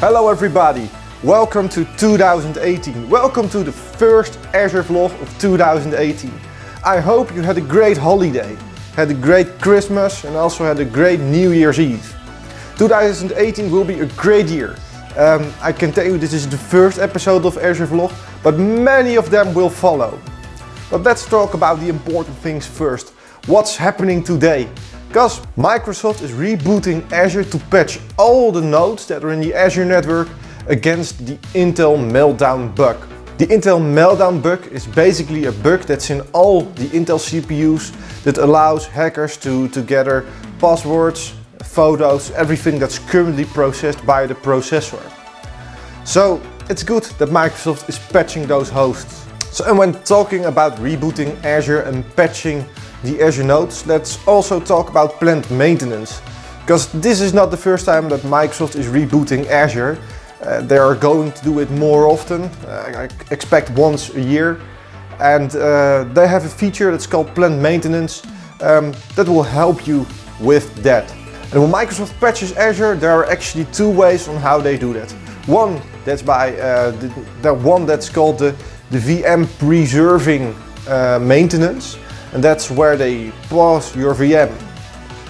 Hello everybody, welcome to 2018. Welcome to the first Azure vlog of 2018. I hope you had a great holiday, had a great Christmas and also had a great New Year's Eve. 2018 will be a great year. Um, I can tell you this is the first episode of Azure vlog, but many of them will follow. But let's talk about the important things first. What's happening today? Because Microsoft is rebooting Azure to patch all the nodes that are in the Azure network against the Intel Meltdown bug. The Intel Meltdown bug is basically a bug that's in all the Intel CPUs that allows hackers to, to gather passwords, photos, everything that's currently processed by the processor. So it's good that Microsoft is patching those hosts. So and when talking about rebooting Azure and patching the Azure nodes, let's also talk about planned maintenance. Because this is not the first time that Microsoft is rebooting Azure. Uh, they are going to do it more often, uh, I expect once a year. And uh, they have a feature that's called planned maintenance um, that will help you with that. And when Microsoft patches Azure, there are actually two ways on how they do that. One, that's by uh, the, the, one that's called the, the VM preserving uh, maintenance and that's where they pause your VM,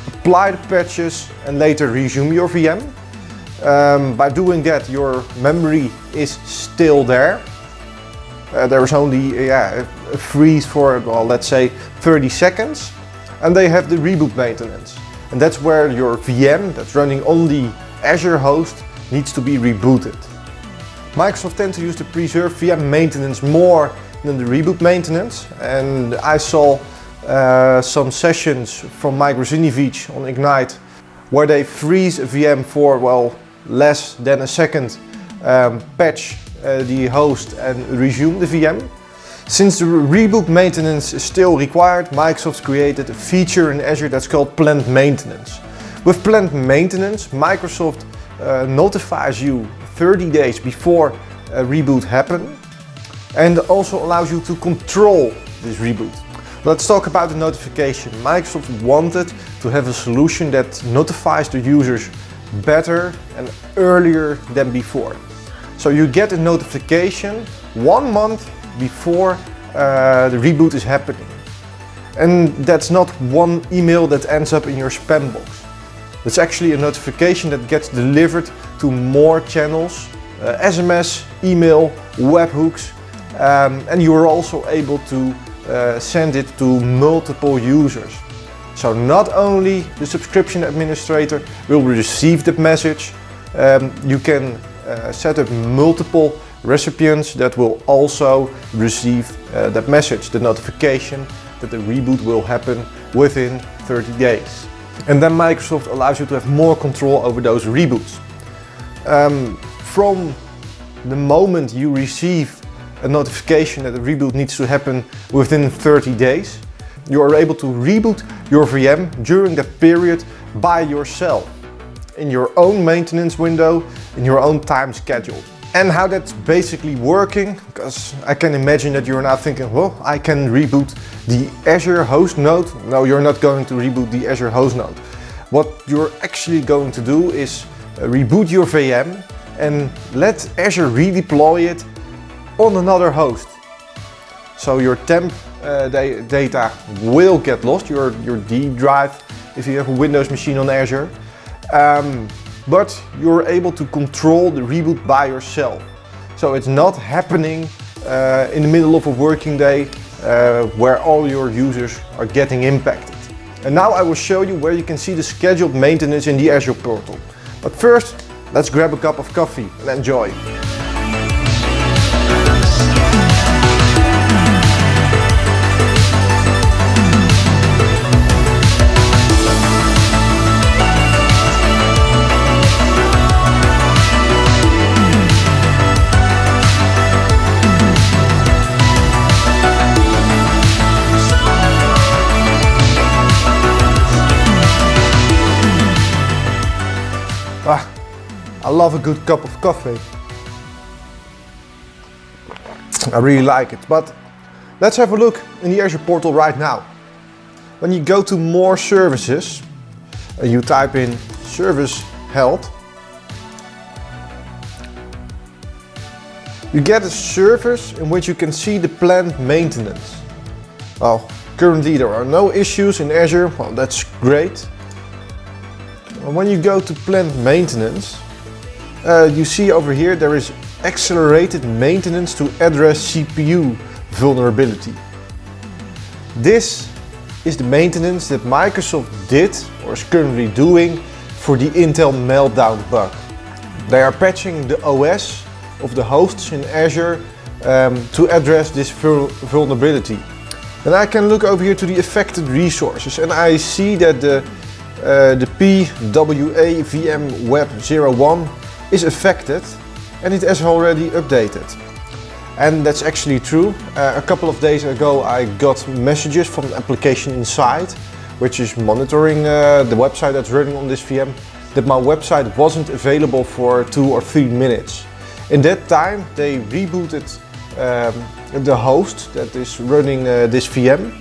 apply the patches and later resume your VM. Um, by doing that your memory is still there. Uh, there is only yeah, a freeze for well, let's say 30 seconds and they have the reboot maintenance and that's where your VM that's running on the Azure host needs to be rebooted. Microsoft tends to use the preserve VM maintenance more than the reboot maintenance and I saw uh, some sessions from Mike Russinovich on Ignite where they freeze a VM for well less than a second, um, patch uh, the host and resume the VM. Since the reboot maintenance is still required, Microsoft created a feature in Azure that's called planned maintenance. With planned maintenance, Microsoft uh, notifies you 30 days before a reboot happens and also allows you to control this reboot. Let's talk about the notification. Microsoft wanted to have a solution that notifies the users better and earlier than before. So you get a notification one month before uh, the reboot is happening. And that's not one email that ends up in your spam box. It's actually a notification that gets delivered to more channels, uh, SMS, email, webhooks, um, and you are also able to uh, send it to multiple users. So not only the subscription administrator will receive the message, um, you can uh, set up multiple recipients that will also receive uh, that message, the notification that the reboot will happen within 30 days. And then Microsoft allows you to have more control over those reboots. Um, from the moment you receive a notification that a reboot needs to happen within 30 days. You are able to reboot your VM during that period by yourself in your own maintenance window, in your own time schedule. And how that's basically working, because I can imagine that you're now thinking, well, I can reboot the Azure host node. No, you're not going to reboot the Azure host node. What you're actually going to do is uh, reboot your VM and let Azure redeploy it on another host. So your temp uh, data will get lost, your, your D drive, if you have a Windows machine on Azure. Um, but you're able to control the reboot by yourself. So it's not happening uh, in the middle of a working day uh, where all your users are getting impacted. And now I will show you where you can see the scheduled maintenance in the Azure portal. But first, let's grab a cup of coffee and enjoy. I love a good cup of coffee. I really like it, but let's have a look in the Azure portal right now. When you go to more services, and you type in service health, You get a service in which you can see the planned maintenance. Well, currently there are no issues in Azure, well that's great. When you go to planned maintenance, uh, you see over here there is accelerated maintenance to address CPU vulnerability. This is the maintenance that Microsoft did or is currently doing for the Intel Meltdown bug. They are patching the OS of the hosts in Azure um, to address this vulnerability. And I can look over here to the affected resources and I see that the, uh, the PWA VM Web 01 is affected and it has already updated. And that's actually true. Uh, a couple of days ago I got messages from the Application Insights which is monitoring uh, the website that's running on this VM that my website wasn't available for two or three minutes. In that time they rebooted um, the host that is running uh, this VM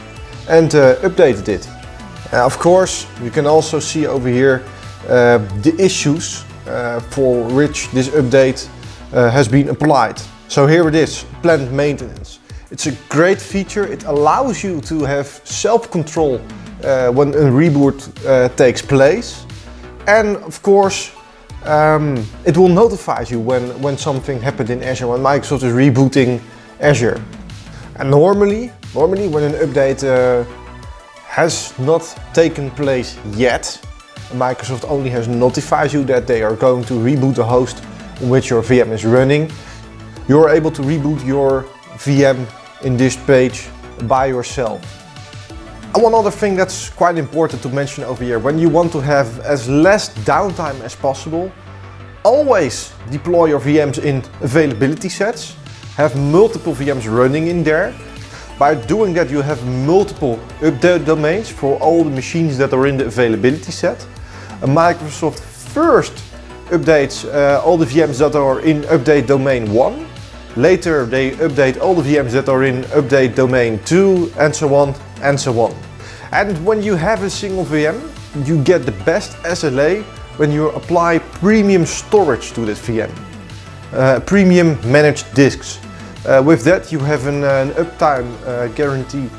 and uh, updated it. Uh, of course you can also see over here uh, the issues for which this update uh, has been applied. So here it is, planned maintenance. It's a great feature, it allows you to have self-control when a reboot takes place and of course um, it will notify you when, when something happened in Azure, when Microsoft is rebooting Azure. And normally, normally when an update uh, has not taken place yet, Microsoft only has notified you that they are going to reboot the host on which your VM is running. You're able to reboot your VM in this page by yourself. And one other thing that's quite important to mention over here, when you want to have as less downtime as possible, always deploy your VMs in availability sets, have multiple VMs running in there. By doing that you have multiple update domains for all the machines that are in the availability set. Microsoft first updates uh, all the VMs that are in update domain 1. Later they update all the VMs that are in update domain 2 and so on and so on. And when you have a single VM, you get the best SLA when you apply premium storage to that VM. Uh, premium managed disks. Uh, with that you have an, an uptime guarantee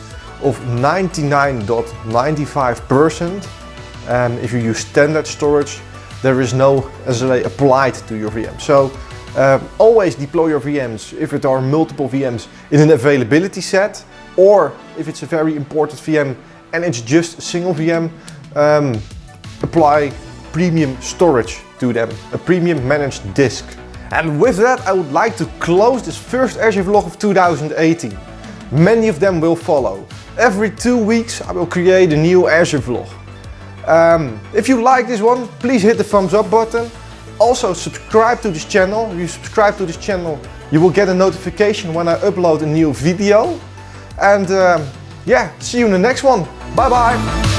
of 99.95%. Um, if you use standard storage, there is no SLA applied to your VM. So uh, always deploy your VMs if it are multiple VMs in an availability set or if it's a very important VM and it's just a single VM, um, apply premium storage to them, a premium managed disk. And with that I would like to close this first Azure vlog of 2018. Many of them will follow. Every two weeks I will create a new Azure vlog. Um, if you like this one, please hit the thumbs up button. Also subscribe to this channel. If you subscribe to this channel, you will get a notification when I upload a new video. And um, yeah, see you in the next one. Bye bye.